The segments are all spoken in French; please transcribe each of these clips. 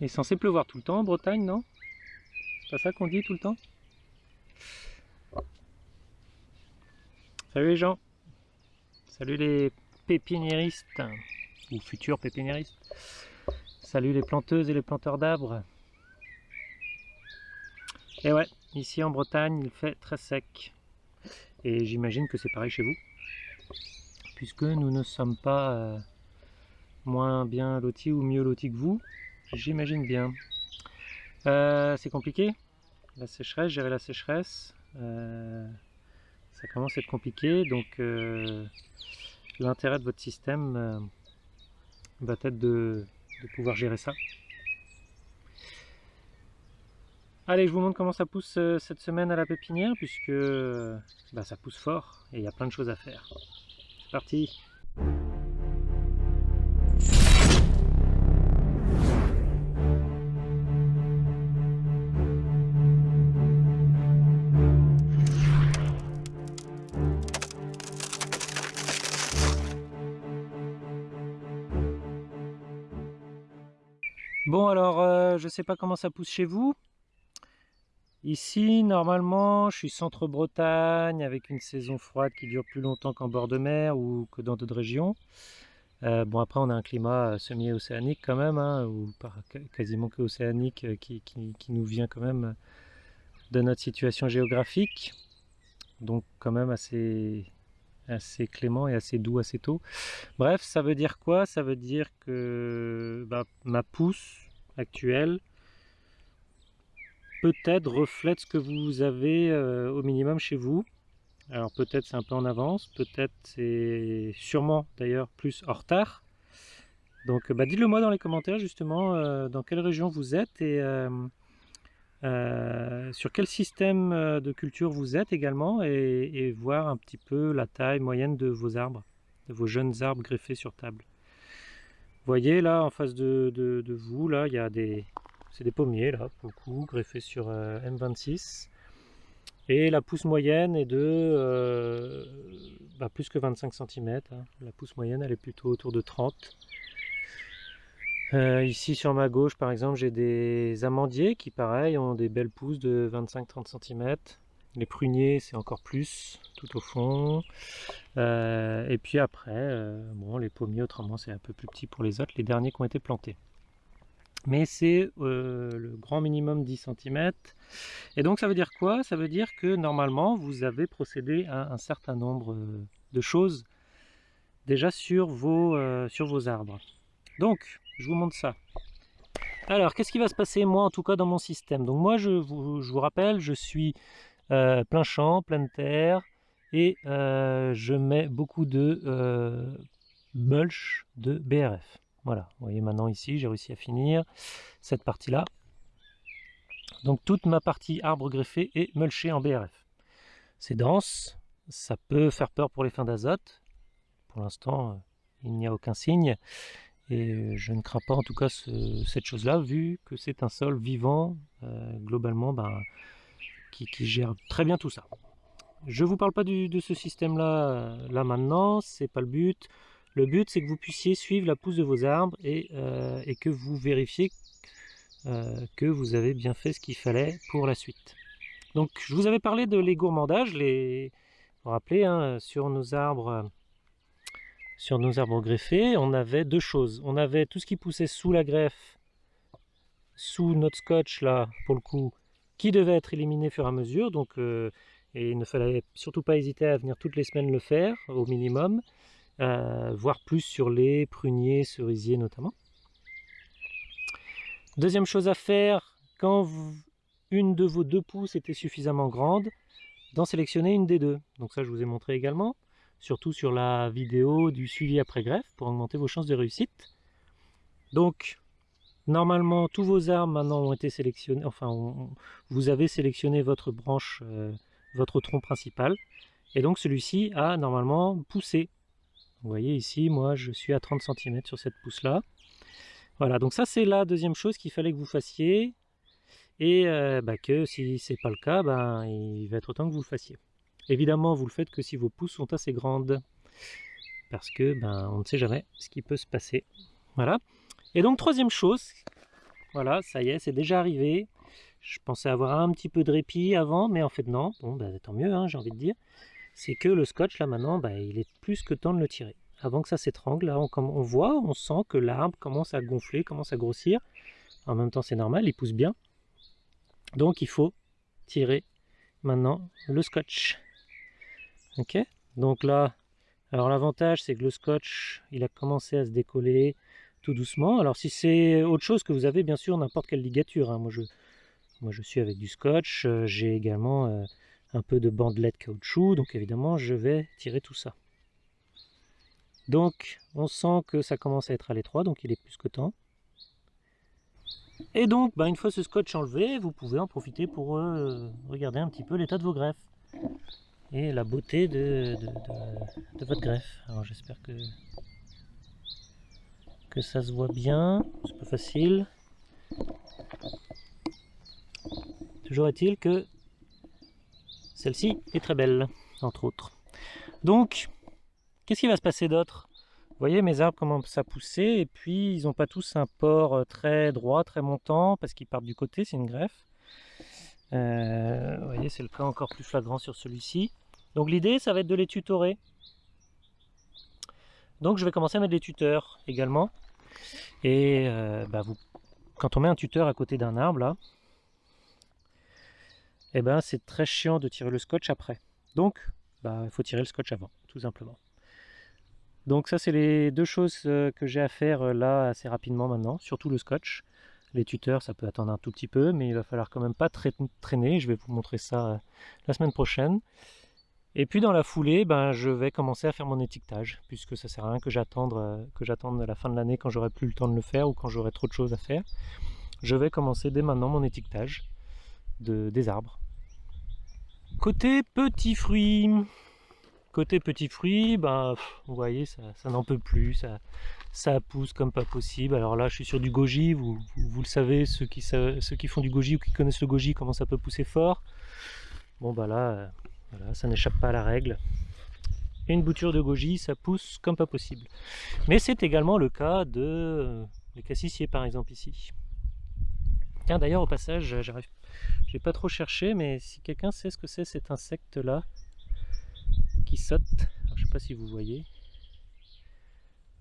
Il est censé pleuvoir tout le temps en Bretagne, non? C'est pas ça qu'on dit tout le temps? Salut les gens. Salut les pépiniéristes. Ou futurs pépiniéristes. Salut les planteuses et les planteurs d'arbres. Et ouais, ici en Bretagne il fait très sec. Et j'imagine que c'est pareil chez vous. Puisque nous ne sommes pas euh, moins bien lotis ou mieux lotis que vous J'imagine bien. Euh, c'est compliqué. La sécheresse, gérer la sécheresse. Euh, ça commence à être compliqué. Donc euh, l'intérêt de votre système va être de, pouvoir gérer ça. Allez, je vous montre comment ça pousse cette semaine à la pépinière, puisque bah, ça pousse fort et il y a plein de choses à faire. C'est parti Bon alors, euh, je sais pas comment ça pousse chez vous. Ici, normalement, je suis centre-Bretagne avec une saison froide qui dure plus longtemps qu'en bord de mer ou que dans d'autres régions. Euh, bon, après, on a un climat euh, semi-océanique quand même, hein, ou quasiment que océanique, qui, nous vient quand même de notre situation géographique. Donc, quand même assez, assez clément et assez doux assez tôt. Bref, ça veut dire quoi? Ça veut dire que bah, ma pousse actuelle peut-être reflète ce que vous avez euh, au minimum chez vous. Alors peut-être c'est un peu en avance, peut-être c'est sûrement d'ailleurs plus en retard. Donc bah, dites-le moi dans les commentaires justement euh, dans quelle région vous êtes et euh, euh, sur quel système euh, de culture vous êtes également et, voir un petit peu la taille moyenne de vos arbres, de vos jeunes arbres greffés sur table. Vous voyez là en face de, vous, là il y a des, c'est des pommiers là pour le coup, greffés sur euh, M26 et la pousse moyenne est de bah, plus que 25 cm, hein. la pousse moyenne elle est plutôt autour de 30 euh, ici sur ma gauche par exemple j'ai des amandiers qui pareil ont des belles pousses de 25-30 cm. Les pruniers c'est encore plus tout au fond. Euh, et puis après, euh, bon les pommiers autrement c'est un peu plus petit pour les autres, les derniers qui ont été plantés. Mais c'est le grand minimum 10 cm. Et donc ça veut dire quoi? Ça veut dire que normalement vous avez procédé à un certain nombre de choses déjà sur vos, sur vos arbres. Donc je vous montre ça. Alors, qu'est-ce qui va se passer, moi, en tout cas, dans mon système? Donc moi, je vous, rappelle, je suis euh, plein champ, pleine terre, et euh, je mets beaucoup de euh, mulch de BRF. Voilà, vous voyez maintenant ici, j'ai réussi à finir cette partie-là. Donc toute ma partie arbre greffé est mulchée en BRF. C'est dense, ça peut faire peur pour les fins d'azote. Pour l'instant, il n'y a aucun signe. Et euh, je ne crains pas en tout cas cette chose-là, vu que c'est un sol vivant, euh, globalement, ben, qui, gère très bien tout ça. Je ne vous parle pas de ce système-là euh, là maintenant, c'est pas le but. Le but, c'est que vous puissiez suivre la pousse de vos arbres et, que vous vérifiez que vous avez bien fait ce qu'il fallait pour la suite. Donc, je vous avais parlé de les gourmandages, les... vous vous rappelez, hein, sur nos arbres sur nos arbres greffés, on avait deux choses. On avait tout ce qui poussait sous la greffe, sous notre scotch là, pour le coup, qui devait être éliminé au fur et à mesure. Donc, euh, il ne fallait surtout pas hésiter à venir toutes les semaines le faire, au minimum. Euh, voire plus sur les pruniers, cerisiers notamment. Deuxième chose à faire, quand une de vos deux pousses était suffisamment grande, d'en sélectionner une des deux. Donc ça je vous ai montré également surtout sur la vidéo du suivi après greffe pour augmenter vos chances de réussite. Donc, normalement, tous vos arbres maintenant ont été sélectionnés, enfin, vous avez sélectionné votre branche, euh, votre tronc principal, et donc celui-ci a normalement poussé. Vous voyez ici, moi je suis à 30 cm sur cette pousse-là. Voilà, donc ça c'est la deuxième chose qu'il fallait que vous fassiez, et euh, bah, que si c'est pas le cas, ben, il va être temps que vous le fassiez. Évidemment, vous le faites que si vos pousses sont assez grandes, parce que ben, on ne sait jamais ce qui peut se passer. Voilà. Et donc, troisième chose, voilà, ça y est, c'est déjà arrivé. Je pensais avoir un petit peu de répit avant, mais en fait non. Bon, bah, tant mieux, hein, j'ai envie de dire. C'est que le scotch, là maintenant, bah, il est plus que temps de le tirer. Avant que ça s'étrangle, là, on voit, on sent que l'arbre commence à gonfler, commence à grossir. En même temps, c'est normal, il pousse bien. Donc, il faut tirer maintenant le scotch. Ok Donc là, alors l'avantage, c'est que le scotch, il a commencé à se décoller tout doucement. Alors si c'est autre chose que vous avez, bien sûr, n'importe quelle ligature. Hein. Moi, je, suis avec du scotch. Euh, j'ai également euh, un peu de bandelette caoutchouc. Donc, évidemment, je vais tirer tout ça. Donc, on sent que ça commence à être à l'étroit, donc il est plus que temps. Et donc, bah, une fois ce scotch enlevé, vous pouvez en profiter pour euh, regarder un petit peu l'état de vos greffes. La beauté de, votre greffe. Alors j'espère que, que ça se voit bien. C'est pas facile. Toujours est-il que celle-ci est très belle, entre autres. Donc, qu'est-ce qui va se passer d'autre? Vous voyez, mes arbres commencent à pousser, et puis ils n'ont pas tous un port euh, très droit, très montant, parce qu'ils partent du côté, c'est une greffe. Euh, vous voyez, c'est le cas encore plus flagrant sur celui-ci. Donc l'idée, ça va être de les tutorer. Donc je vais commencer à mettre des tuteurs également. Et euh, bah, vous, quand on met un tuteur à côté d'un arbre, là, eh ben, c'est très chiant de tirer le scotch après. Donc, bah, il faut tirer le scotch avant, tout simplement. Donc ça, c'est les deux choses euh, que j'ai à faire euh, là assez rapidement maintenant, surtout le scotch. Les tuteurs, ça peut attendre un tout petit peu, mais il va falloir quand même pas traîner. Je vais vous montrer ça la semaine prochaine. Et puis dans la foulée, ben, je vais commencer à faire mon étiquetage, puisque ça sert à rien que j'attende que j'attende la fin de l'année quand j'aurai plus le temps de le faire ou quand j'aurai trop de choses à faire. Je vais commencer dès maintenant mon étiquetage de, des arbres. Côté petits fruits, côté petits fruits, ben, vous voyez, ça, n'en peut plus, ça, pousse comme pas possible. Alors là, je suis sur du goji, vous, le savez, ceux qui, font du goji ou qui connaissent le goji, comment ça peut pousser fort? Bon bah là, euh, voilà, ça n'échappe pas à la règle. une bouture de goji, ça pousse comme pas possible. Mais c'est également le cas de euh, les cassissiers par exemple ici. Tiens d'ailleurs au passage, j'arrive j'ai pas trop cherché, mais si quelqu'un sait ce que c'est cet insecte-là, qui saute, alors, je sais pas si vous voyez,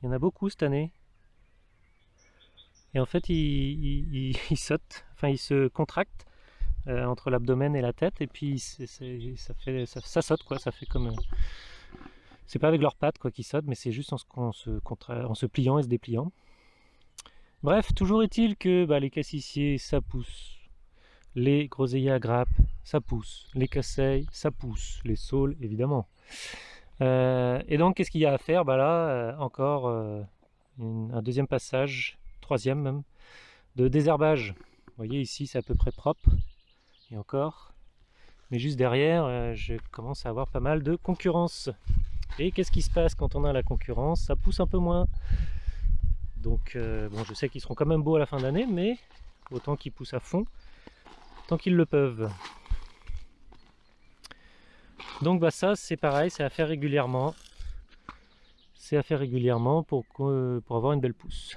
il y en a beaucoup cette année. Et en fait, il, saute, enfin il se contracte euh, entre l'abdomen et la tête, et puis ça, fait, ça, saute quoi, ça fait comme... Euh, c'est pas avec leurs pattes quoi qu'ils sautent, mais c'est juste en se, en se pliant et se dépliant. Bref, toujours est-il que bah, les cassissiers, ça pousse les groseilliers à grappes, ça pousse. Les casseilles, ça pousse. Les saules, évidemment. Euh, et donc, qu'est-ce qu'il y a à faire? Bah Là, euh, encore un deuxième passage, troisième même, de désherbage. Vous voyez, ici, c'est à peu près propre. Encore. Mais juste derrière, je commence à avoir pas mal de concurrence. Et qu'est-ce qui se passe quand on a la concurrence? Ça pousse un peu moins. Donc, bon, je sais qu'ils seront quand même beaux à la fin d'année, mais autant qu'ils poussent à fond tant qu'ils le peuvent. Donc bah ça c'est pareil, c'est à faire régulièrement. C'est à faire régulièrement pour, pour avoir une belle pousse.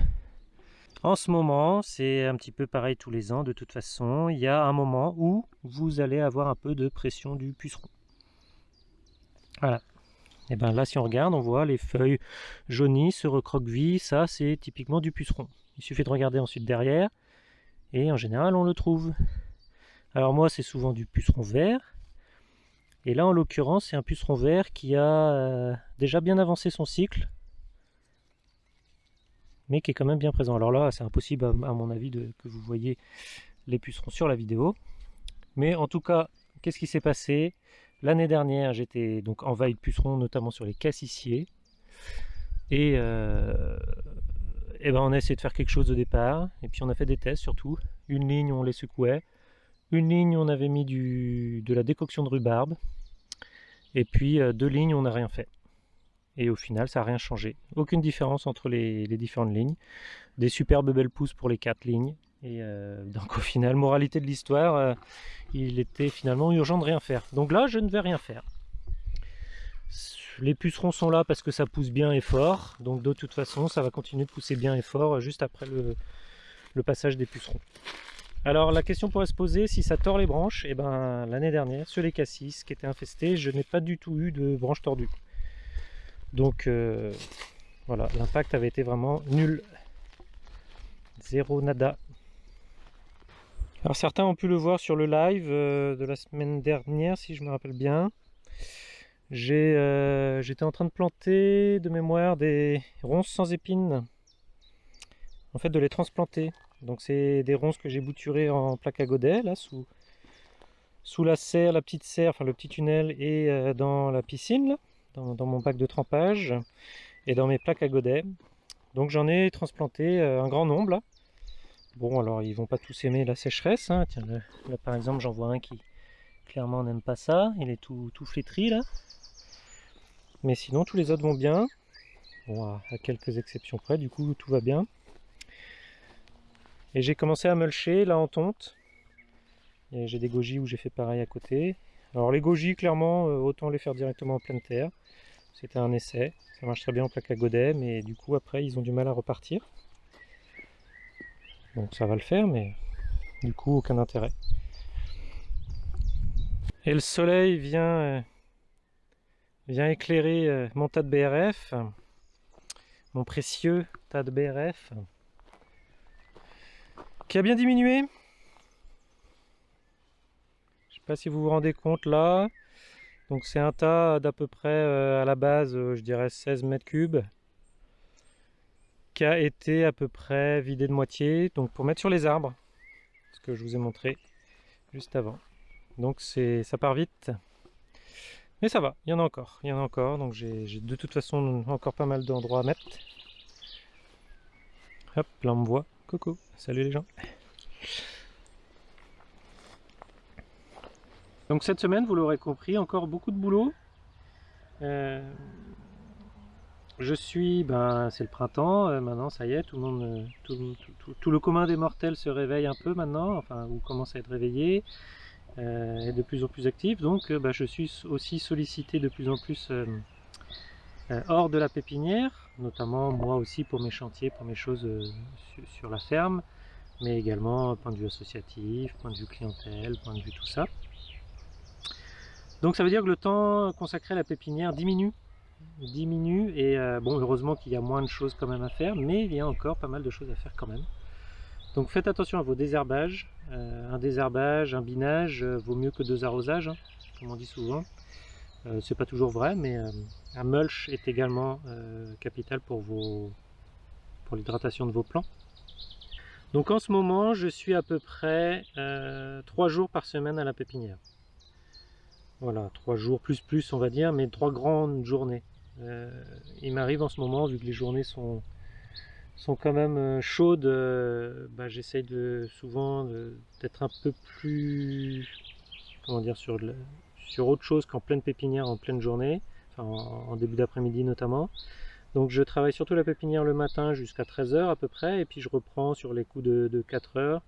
En ce moment, c'est un petit peu pareil tous les ans de toute façon. Il y a un moment où vous allez avoir un peu de pression du puceron. Voilà. Et bien là, si on regarde, on voit les feuilles jaunies se recroquevillent. Ça, c'est typiquement du puceron. Il suffit de regarder ensuite derrière. Et en général, on le trouve. Alors moi c'est souvent du puceron vert. Et là en l'occurrence c'est un puceron vert qui a euh, déjà bien avancé son cycle. Mais qui est quand même bien présent. Alors là c'est impossible à, mon avis de, que vous voyez les pucerons sur la vidéo. Mais en tout cas, qu'est-ce qui s'est passé? L'année dernière j'étais donc en vaille de pucerons notamment sur les cassissiers. Et, euh, et ben on a essayé de faire quelque chose au départ. Et puis on a fait des tests surtout. Une ligne on les secouait une ligne, on avait mis du, de la décoction de rhubarbe. Et puis euh, deux lignes, on n'a rien fait. Et au final, ça n'a rien changé. Aucune différence entre les, différentes lignes. Des superbes belles pousses pour les quatre lignes. Et euh, donc au final, moralité de l'histoire, euh, il était finalement urgent de rien faire. Donc là, je ne vais rien faire. Les pucerons sont là parce que ça pousse bien et fort. Donc de toute façon, ça va continuer de pousser bien et fort juste après le, le passage des pucerons. Alors la question pourrait se poser si ça tord les branches, et eh ben l'année dernière sur les cassis qui étaient infestés, je n'ai pas du tout eu de branches tordues. Donc euh, voilà, l'impact avait été vraiment nul. Zéro nada. Alors certains ont pu le voir sur le live euh, de la semaine dernière, si je me rappelle bien. Euh, j'étais en train de planter de mémoire des ronces sans épines. En fait, de les transplanter. Donc c'est des ronces que j'ai bouturées en plaque à godet, là, sous, sous la serre, la petite serre, enfin le petit tunnel, et dans la piscine, dans, mon bac de trempage, et dans mes plaques à godet. Donc j'en ai transplanté un grand nombre. Bon, alors ils vont pas tous aimer la sécheresse. Hein. Tiens, là, par exemple, j'en vois un qui clairement n'aime pas ça. Il est tout, tout flétri là. Mais sinon, tous les autres vont bien. Bon, à, quelques exceptions près, du coup, tout va bien. Et j'ai commencé à mulcher là en tonte. J'ai des goji où j'ai fait pareil à côté. Alors les goji, clairement, euh, autant les faire directement en pleine terre. C'était un essai. Ça marche très bien en plaque à godet, mais du coup, après, ils ont du mal à repartir. Donc ça va le faire, mais du coup, aucun intérêt. Et le soleil vient, euh, vient éclairer euh, mon tas de BRF, mon précieux tas de BRF, qui a bien diminué. Si vous vous rendez compte là. Donc c'est un tas d'à peu près euh, à la base, je dirais 16 mètres cubes qui a été à peu près vidé de moitié, donc pour mettre sur les arbres, ce que je vous ai montré juste avant. Donc c'est ça part vite, mais ça va, il y en a encore, il y en a encore, donc j'ai de toute façon encore pas mal d'endroits à mettre. Hop, là on me voit, coucou, salut les gens. Donc cette semaine, vous l'aurez compris, encore beaucoup de boulot. Euh, je suis, ben c'est le printemps, euh, maintenant ça y est, tout le monde, euh, tout, le commun des mortels se réveille un peu maintenant, enfin ou commence à être réveillé, et de plus en plus actif, donc ben, je suis aussi sollicité de plus en plus hors de la pépinière, notamment moi aussi pour mes chantiers, pour mes choses sur, la ferme, mais également point de vue associatif, point de vue clientèle, point de vue tout ça. Donc ça veut dire que le temps consacré à la pépinière diminue. Diminue et euh, bon heureusement qu'il y a moins de choses quand même à faire mais il y a encore pas mal de choses à faire quand même. Donc faites attention à vos désherbages. Euh, un désherbage, un binage euh, vaut mieux que deux arrosages hein, comme on dit souvent. C'est pas toujours vrai mais un mulch est également capital pour vos pour l'hydratation de vos plants. Donc en ce moment je suis à peu près trois jours par semaine à la pépinière voilà, trois jours plus plus on va dire, mais trois grandes journées. Euh, il m'arrive en ce moment, vu que les journées sont, quand même euh, chaudes, euh, bah, j'essaye souvent d'être un peu plus, comment dire, sur, autre chose qu'en pleine pépinière en pleine journée, en, début d'après-midi notamment. Donc je travaille surtout la pépinière le matin jusqu'à 13h à peu près, et puis je reprends sur les coups de, de 4 heures,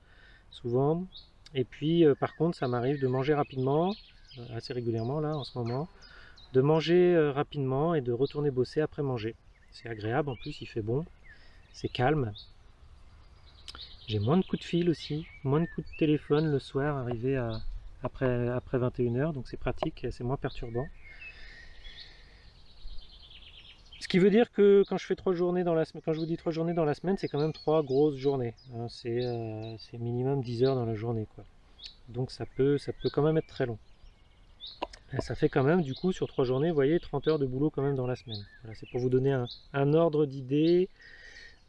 souvent. Et puis par contre ça m'arrive de manger rapidement, assez régulièrement là en ce moment, de manger euh, rapidement et de retourner bosser après manger. C'est agréable, en plus il fait bon, c'est calme. J'ai moins de coups de fil aussi, moins de coups de téléphone le soir arrivé à, après, après 21h, donc c'est pratique, c'est moins perturbant. Ce qui veut dire que quand je fais trois journées dans la semaine, quand je vous dis trois journées dans la semaine, c'est quand même trois grosses journées. Hein. Euh, c'est minimum 10 heures dans la journée. quoi. Donc ça peut, ça peut quand même être très long ça fait quand même du coup sur trois journées, vous voyez, 30 heures de boulot quand même dans la semaine. Voilà, c'est pour vous donner un, ordre d'idée.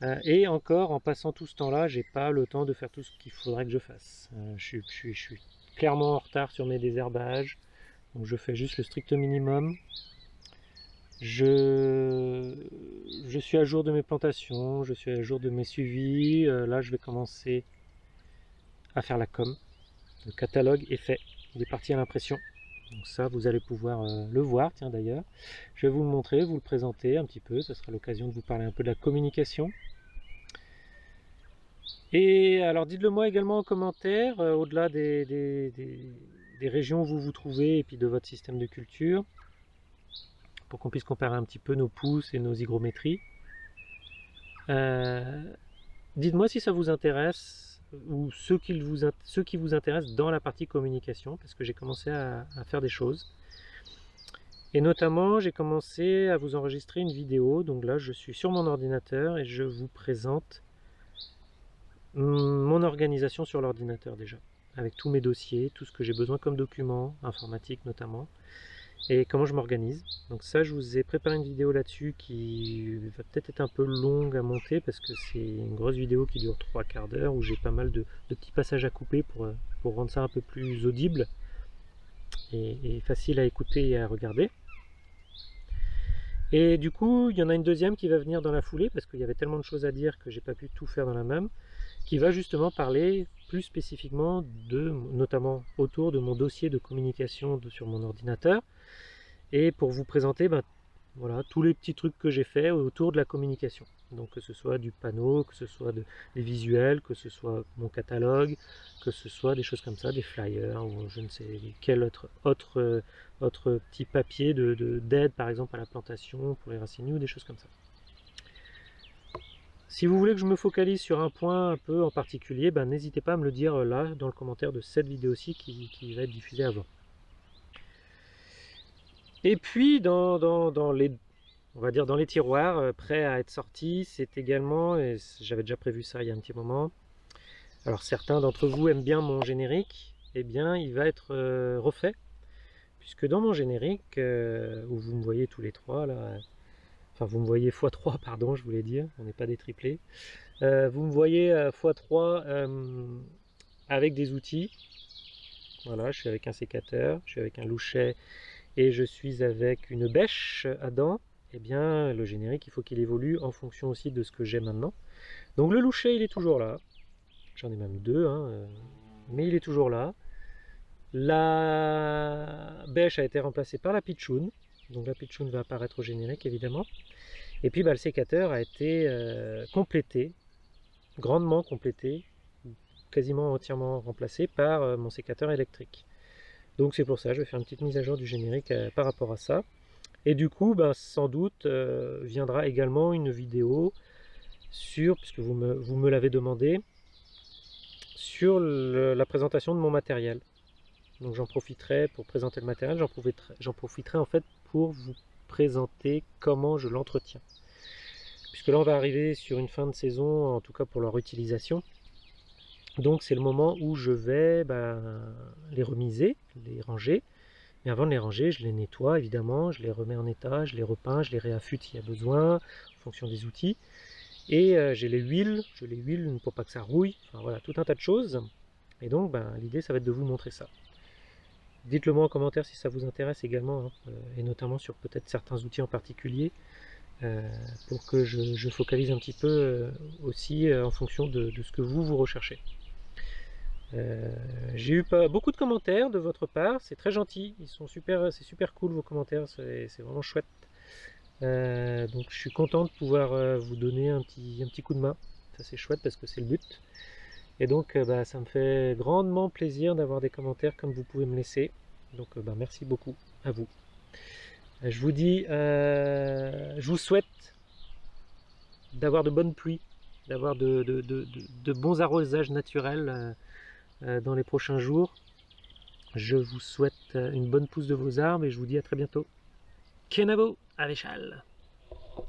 Euh, et encore, en passant tout ce temps-là, j'ai pas le temps de faire tout ce qu'il faudrait que je fasse. Euh, je, suis, clairement en retard sur mes désherbages, donc je fais juste le strict minimum. Je, je suis à jour de mes plantations, je suis à jour de mes suivis. Euh, là, je vais commencer à faire la com. Le catalogue est fait, il est parti à l'impression. Donc ça, vous allez pouvoir euh, le voir, tiens d'ailleurs. Je vais vous le montrer, vous le présenter un petit peu. Ce sera l'occasion de vous parler un peu de la communication. Et alors dites-le moi également en commentaire, euh, au-delà des, des, régions où vous vous trouvez et puis de votre système de culture, pour qu'on puisse comparer un petit peu nos pousses et nos hygrométries. Euh, Dites-moi si ça vous intéresse ou ceux qui, vous, ceux qui vous intéressent dans la partie communication, parce que j'ai commencé à, faire des choses. Et notamment, j'ai commencé à vous enregistrer une vidéo. Donc là, je suis sur mon ordinateur et je vous présente mon organisation sur l'ordinateur déjà, avec tous mes dossiers, tout ce que j'ai besoin comme documents, informatiques notamment et comment je m'organise. Donc ça, je vous ai préparé une vidéo là-dessus qui va peut-être être un peu longue à monter parce que c'est une grosse vidéo qui dure trois quarts d'heure où j'ai pas mal de, petits passages à couper pour, pour rendre ça un peu plus audible et, facile à écouter et à regarder. Et du coup, il y en a une deuxième qui va venir dans la foulée parce qu'il y avait tellement de choses à dire que j'ai pas pu tout faire dans la même, qui va justement parler plus spécifiquement de, notamment autour de mon dossier de communication sur mon ordinateur, et pour vous présenter ben, voilà, tous les petits trucs que j'ai fait autour de la communication. Donc que ce soit du panneau, que ce soit des visuels, que ce soit mon catalogue, que ce soit des choses comme ça, des flyers ou je ne sais quel autre, autre, petit papier d'aide de, par exemple à la plantation pour les racines ou des choses comme ça. Si vous voulez que je me focalise sur un point un peu en particulier, ben, n'hésitez pas à me le dire là dans le commentaire de cette vidéo-ci qui va être diffusée avant. Et puis dans, les on va dire dans les tiroirs euh, prêts à être sortis, c'est également, et j'avais déjà prévu ça il y a un petit moment, alors certains d'entre vous aiment bien mon générique, eh bien il va être euh, refait, puisque dans mon générique, euh, où vous me voyez tous les trois là, enfin vous me voyez x3 pardon je voulais dire, on n'est pas des triplés, vous me voyez x3 avec des outils, voilà je suis avec un sécateur, je suis avec un louchet et je suis avec une bêche à dents, eh bien le générique il faut qu'il évolue en fonction aussi de ce que j'ai maintenant. Donc le louchet il est toujours là, j'en ai même deux, hein, euh, mais il est toujours là. La bêche a été remplacée par la pitchoun, donc la pitchoun va apparaître au générique évidemment. Et puis bah, le sécateur a été euh, complété, grandement complété, quasiment entièrement remplacé par euh, mon sécateur électrique. Donc c'est pour ça, je vais faire une petite mise à jour du générique euh, par rapport à ça. Et du coup, ben, sans doute, euh, viendra également une vidéo sur, puisque vous me, l'avez demandé, sur la présentation de mon matériel. Donc j'en profiterai pour présenter le matériel, j'en profiterai en fait pour vous présenter comment je l'entretiens. Puisque là on va arriver sur une fin de saison, en tout cas pour leur utilisation. Donc c'est le moment où je vais ben, les remiser, les ranger. Mais avant de les ranger, je les nettoie évidemment, je les remets en état, je les repeins, je les réaffûte s'il y a besoin, en fonction des outils. Et euh, j'ai les huiles, je les huile pour pas que ça rouille, enfin voilà, tout un tas de choses. Et donc ben, l'idée ça va être de vous montrer ça. Dites-le moi en commentaire si ça vous intéresse également, hein, euh, et notamment sur peut-être certains outils en particulier, euh, pour que je, focalise un petit peu aussi en fonction de ce que vous, vous recherchez. Euh, j'ai eu beaucoup de commentaires de votre part, c'est très gentil, ils sont super, c'est super cool vos commentaires, c'est vraiment chouette. Euh, donc je suis content de pouvoir euh, vous donner un petit, un petit coup de main, ça c'est chouette parce que c'est le but. Et donc bah, ça me fait grandement plaisir d'avoir des commentaires comme vous pouvez me laisser. Donc bah, merci beaucoup à vous. Je vous dis, je vous souhaite d'avoir de bonnes pluies, d'avoir de, bons arrosages naturels dans les prochains jours. Je vous souhaite euh, une bonne pousse de vos arbres et je vous dis à très bientôt. Kenavo, Avéchal